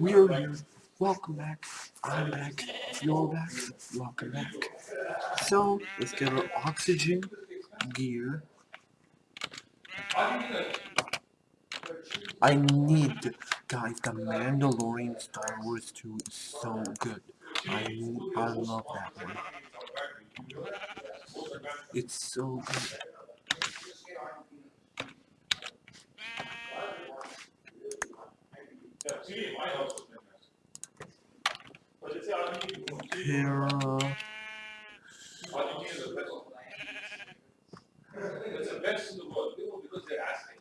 We're here. Welcome back. I'm back. You're back. Welcome back. So, let's get our oxygen gear. I need, guys, the Mandalorian Star Wars 2 is so good. I, I love that one. It's so good. Argentina is the best in the world, because they're asking.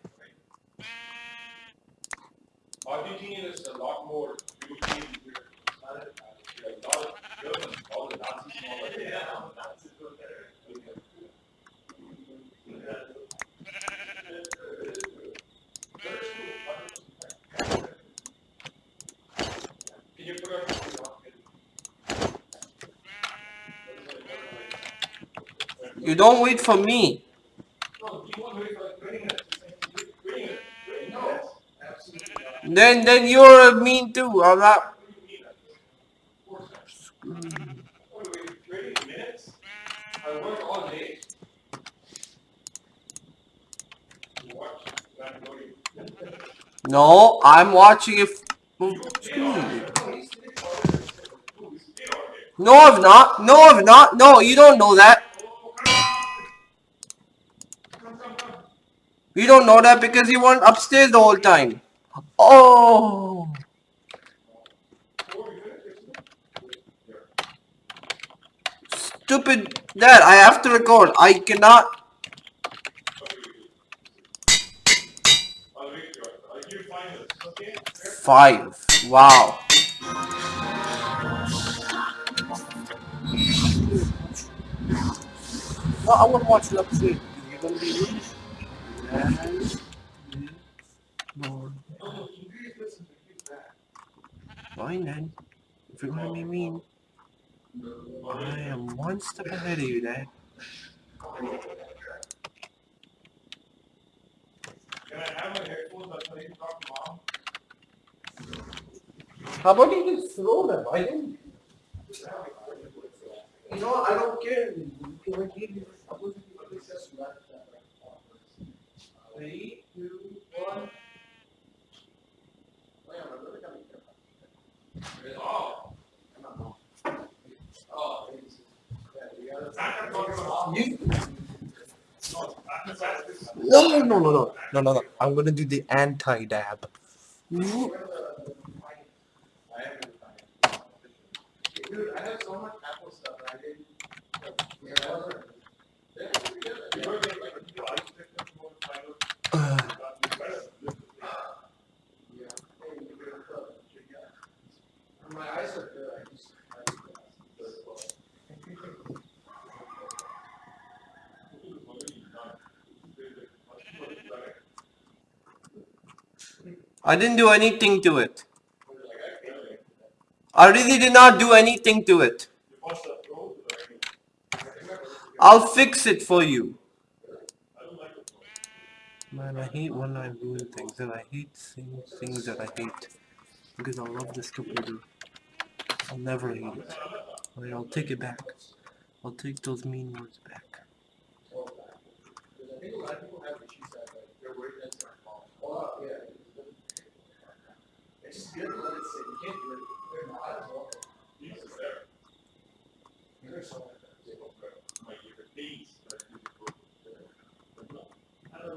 Argentina is a lot more European. A lot of Germans, all the Nazis. You don't wait for me. Then, then you're mean too. I'm not. No, I'm watching it. No, I've not. No, I've not. No, you don't know that. You don't know that because you weren't upstairs the whole time. Oh. Stupid dad, I have to record. I cannot. I'll wait for you. I'll give you five minutes, okay? Five. Wow. Well, I want to watch it upstairs. You're gonna be Fine then. If you're gonna be mean, I am one step ahead of you, Dad. You? How about you just throw them? I didn't. You know, I don't care. You can it. Three, two, one. Oh. Oh. No, no, no, no, no, no, no, no. I'm gonna do the anti-dab. Dude, I have so much Apple stuff I didn't. I didn't do anything to it. I really did not do anything to it. I'll fix it for you. Man, I hate when I ruin things, and I hate seeing things that I hate. Because I love this computer. I'll never hate it. Alright, I'll take it back. I'll take those mean words back. I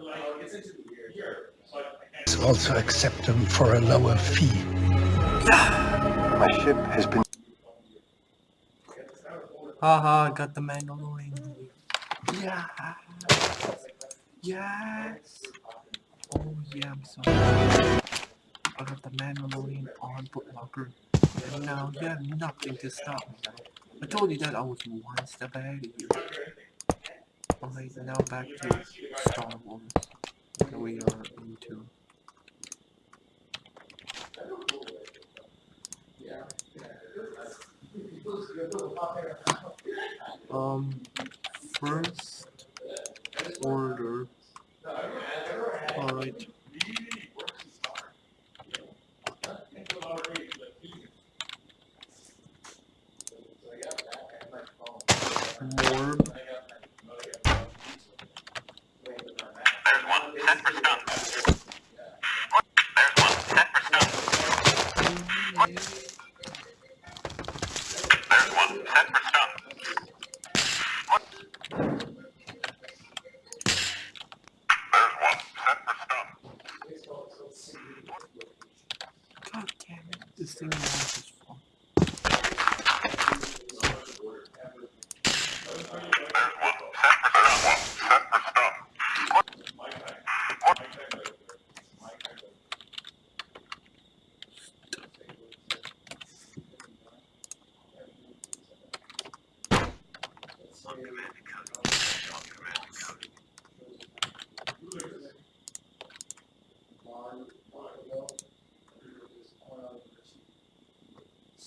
the ear. also accept them for a lower fee. My ship has been Haha, I got the Mandalorian. Yeah. Yes. Oh yeah, I'm sorry. I got the Mandalorian on Foot Locker. And now you have nothing to stop me now. I told you that I was one step ahead of you. Alright, now back to Star Wars. That we are into. Um, first order. Alright. Okay. God damn it. This thing lasts is fun.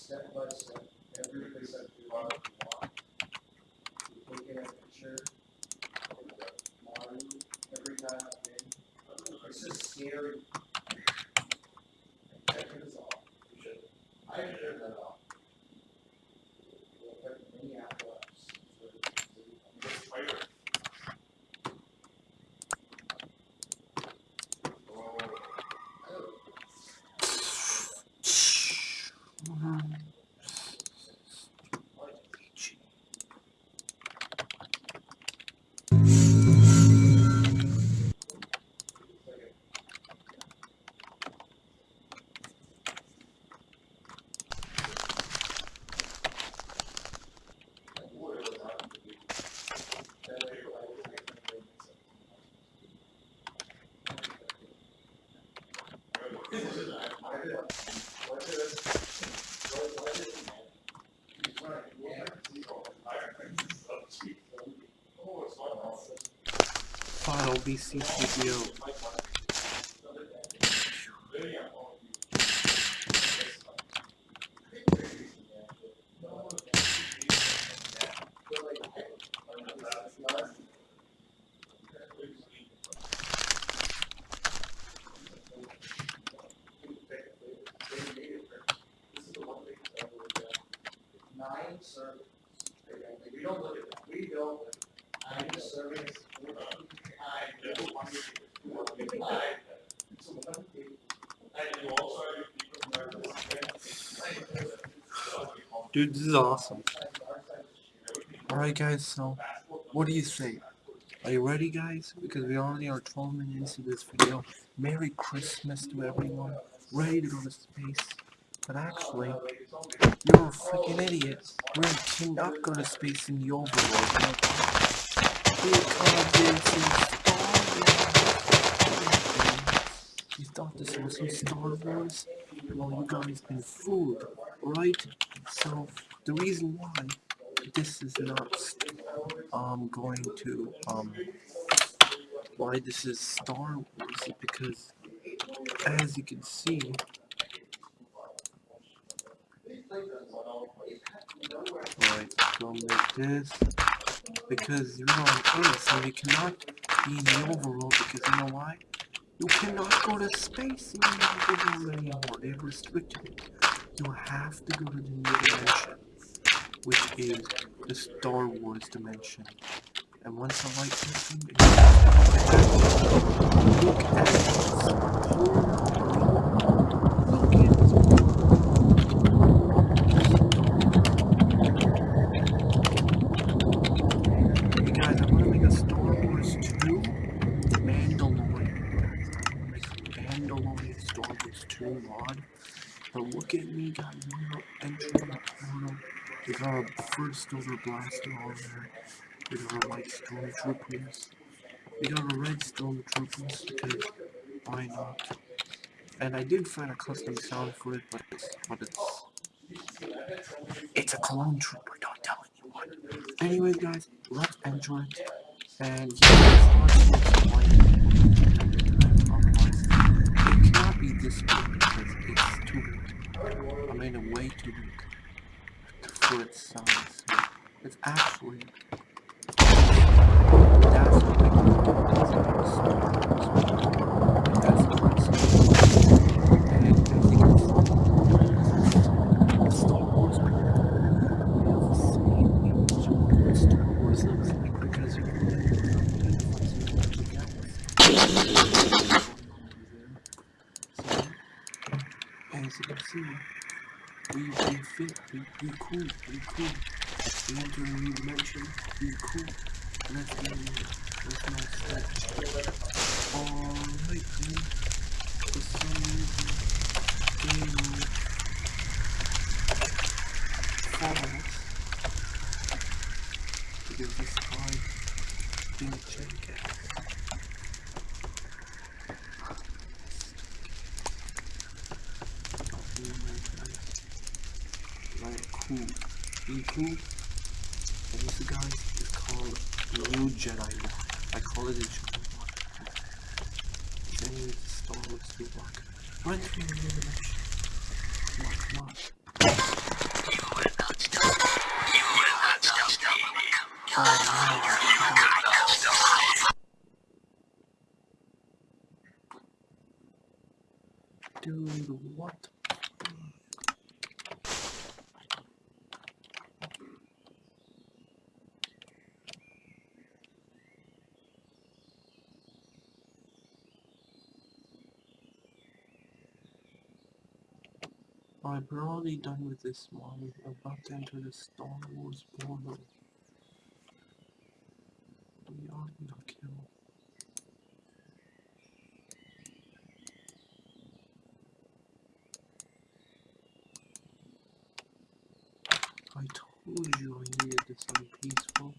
Step by step, every place that you want, you take a picture. Marty, every time I'm in, it's just scary. That is all. You should. I should that off. Look at Minneapolis. Final BC video. Nine servings. We don't look at that, we don't, look at nine servings. Dude, this is awesome. Alright guys, so what do you say? Are you ready guys? Because we already are 12 minutes into this video. Merry Christmas to everyone. Ready to go to space. But actually, you're a freaking idiot. We cannot go to space in the overworld. You thought this was some Star Wars? Well, you guys been fooled, right? So, the reason why this is not um going to um why this is Star Wars is because as you can see right go like this because you're on Earth so you cannot be in the overworld because you know why? You cannot go to space in the overworld anymore. They've restricted it. You have to go to the new dimension which is the Star Wars dimension. And once the light hits it look at this Look at this Hey guys, I'm gonna make a Star Wars 2 Mandalorian. I'm gonna make a Mandalorian Star Wars 2 mod. But look at me guys, we're entering the portal. We got our first silver blaster on there. We got our white stormtroopers. We got our red stormtroopers because why not? And I did find a custom sound for it, but it's but it's it's a clone trooper. Don't tell anyone. Anyways, guys, let's enjoy it. And yeah, it's not this because it's too. I it way too big for its size. So it's actually that's what they call it. That's what it's And I think it's Star Wars people have the same image of what Star Wars looks like because you can So, as you can see, We we fit. We we cool. We cool. We enter a new dimension. We cool. Let's go. Let's not stop. Alright then. For some reason, game mode falls because this guy didn't check it. Like cool. Cool. And this guy is called Blue Jedi. I call it a Jedi you to Star Wars Blue Block. Run through the new dimension. Come on, come on. Dude, what? I'm already done with this one. We're about to enter the Star Wars portal. We are gonna kill. I told you I needed this on peaceful.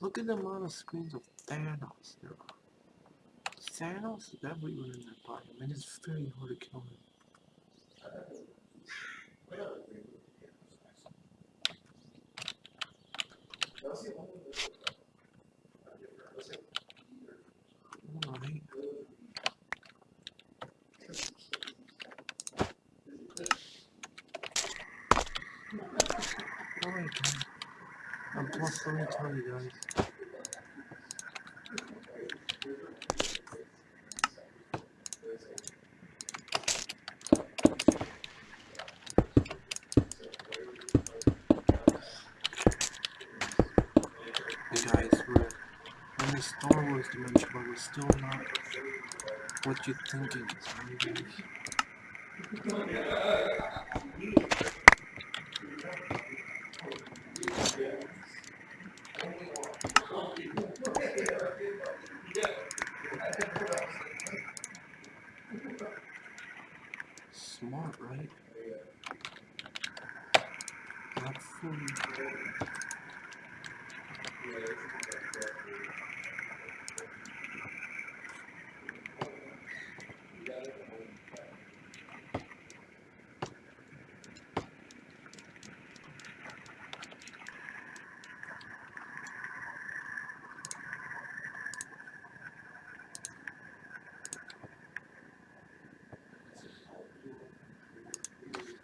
Look at the amount of screens of Thanos there are. Thanos is everywhere in that biome, and it's very hard to kill him. Alright. Alright, guys. And plus, let me tell you guys. Hey guys, we're in the Star Wars dimension, but we're still not what you think it is. Smart, right? Not.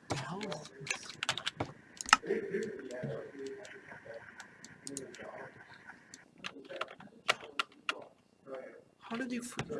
The hell is this? How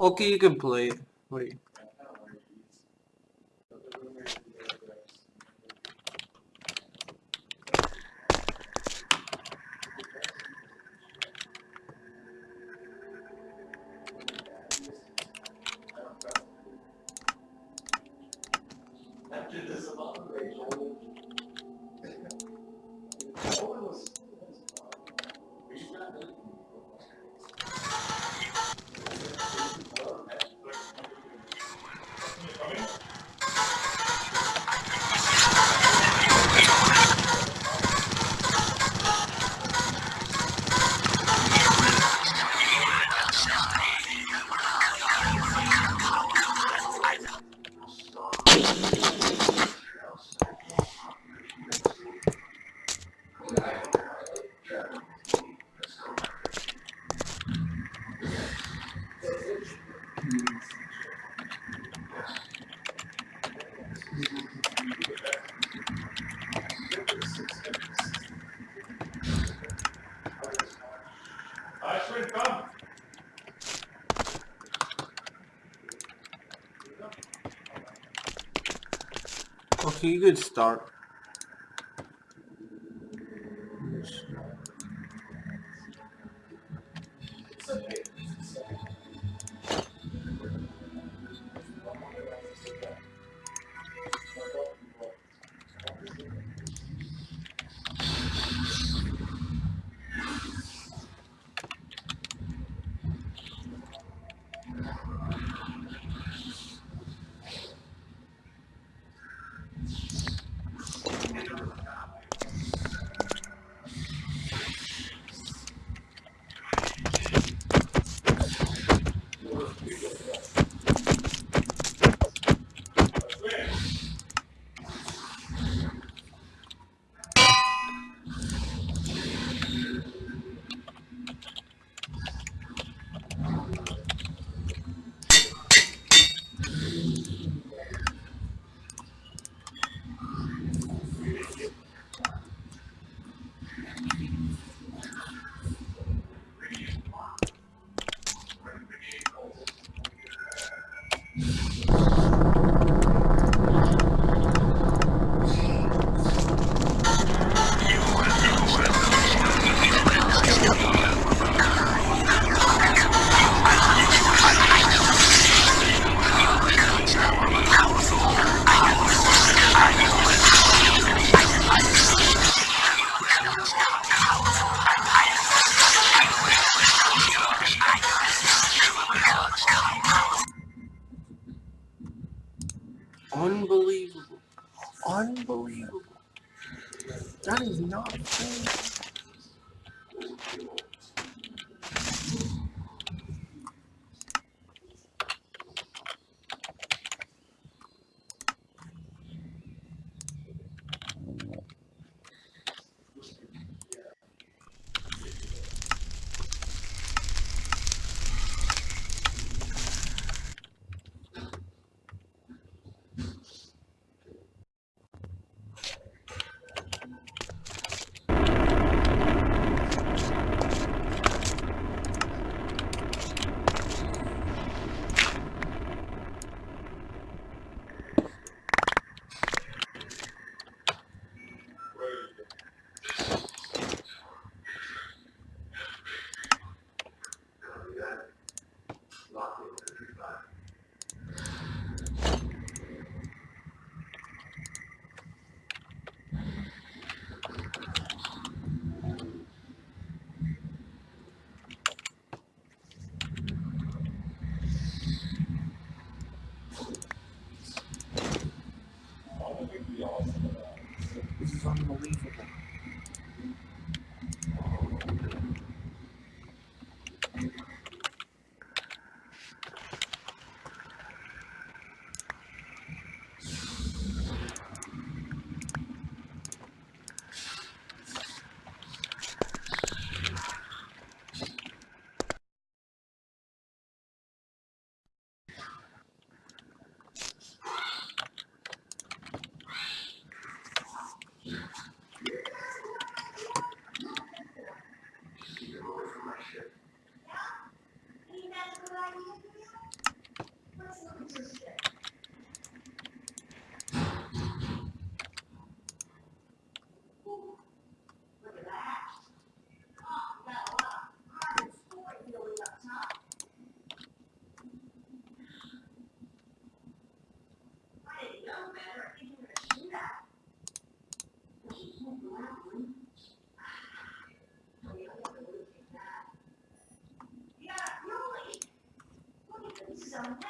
Okay, you can play. Wait. Can start. 점은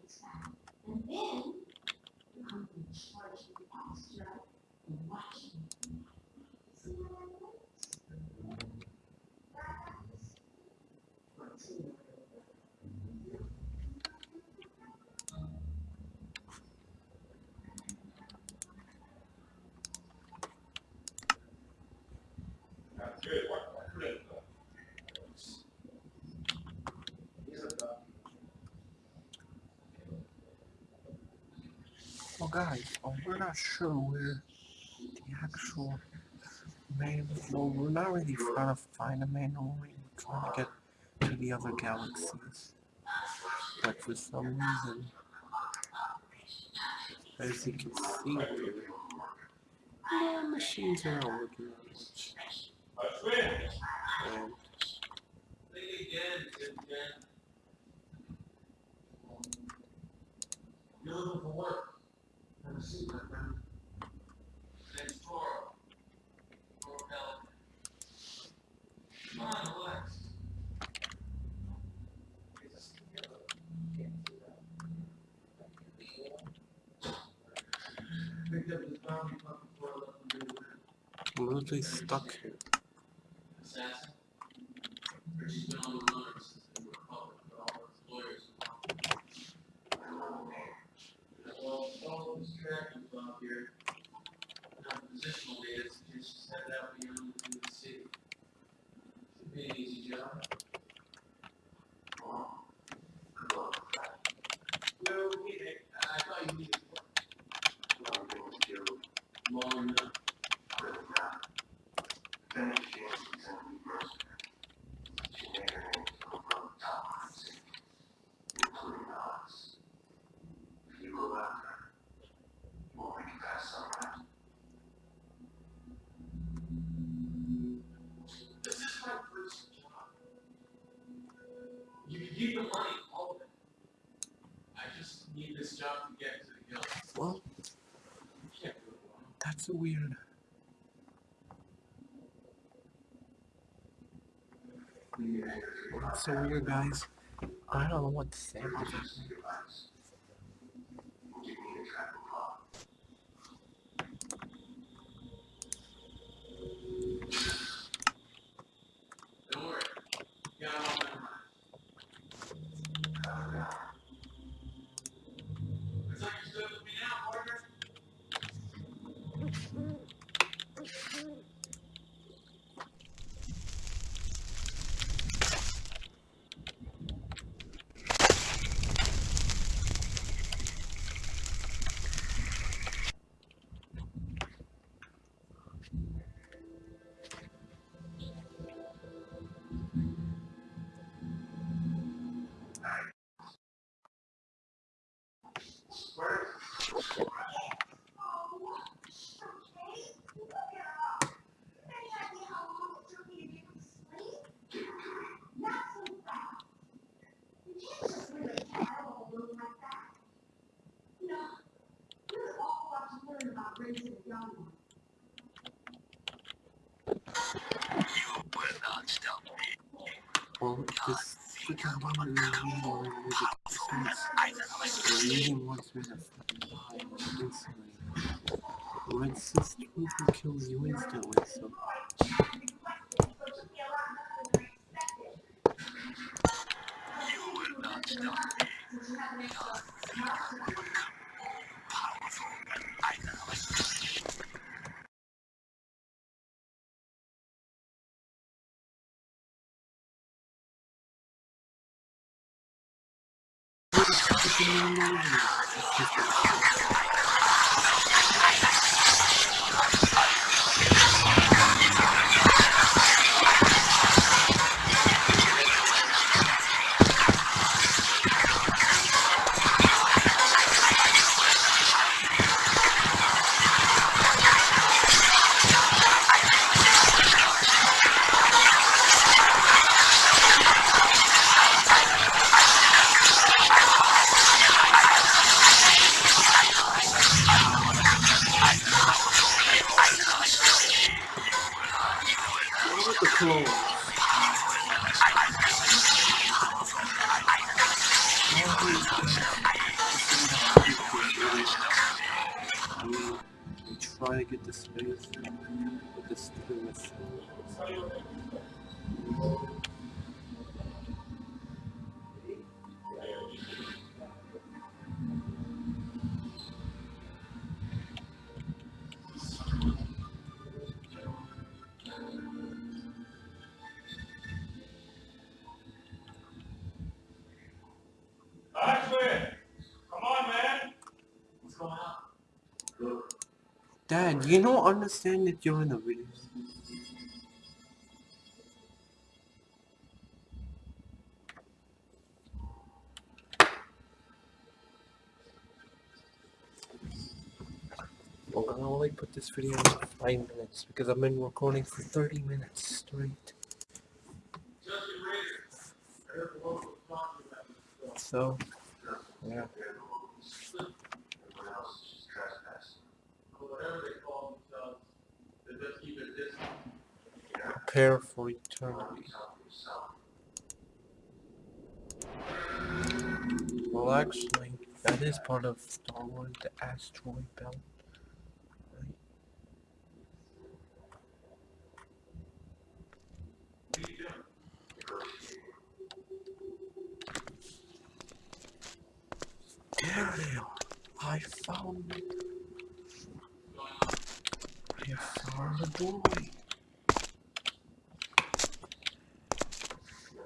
And then Well guys, uh, we're not sure where the actual main, well we're not really trying to find the main only we're trying to get to the other galaxies. But for some reason, as you can see the machines are not working much. actually stuck here. Well, all here so weird, guys. I don't know what to say about this. Well, this freaking woman reading or with the space. The reading was with a fucking lie instantly. When sis will kill you instantly, so what Dad, you don't understand that you're in a video. Well, I only put this video in for 5 minutes because I've been recording for 30 minutes straight. Justin Rader. I heard the local talking about this. So, yeah. Or whatever they call themselves, they just keep it distance. Prepare for eternity. Well, actually, that is part of Star Wars, the asteroid belt. There they are. I found it. I found the boy. Oh, no. Oh no, there are a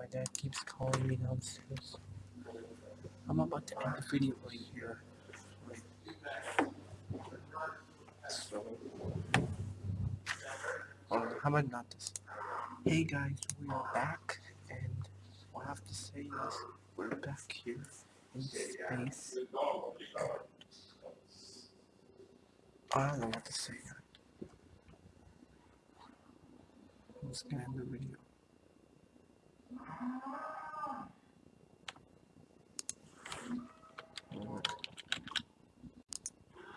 my dad keeps calling me downstairs. I'm about to end the video right here. So, or how about not this? Hey guys, we are back, and what I have to say is we're back here in space. I don't know what to say. I'm just gonna end the video.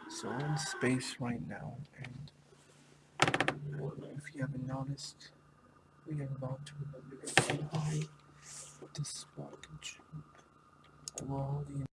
So in space right now, and if you haven't noticed, we are about to fly this rocket ship. Already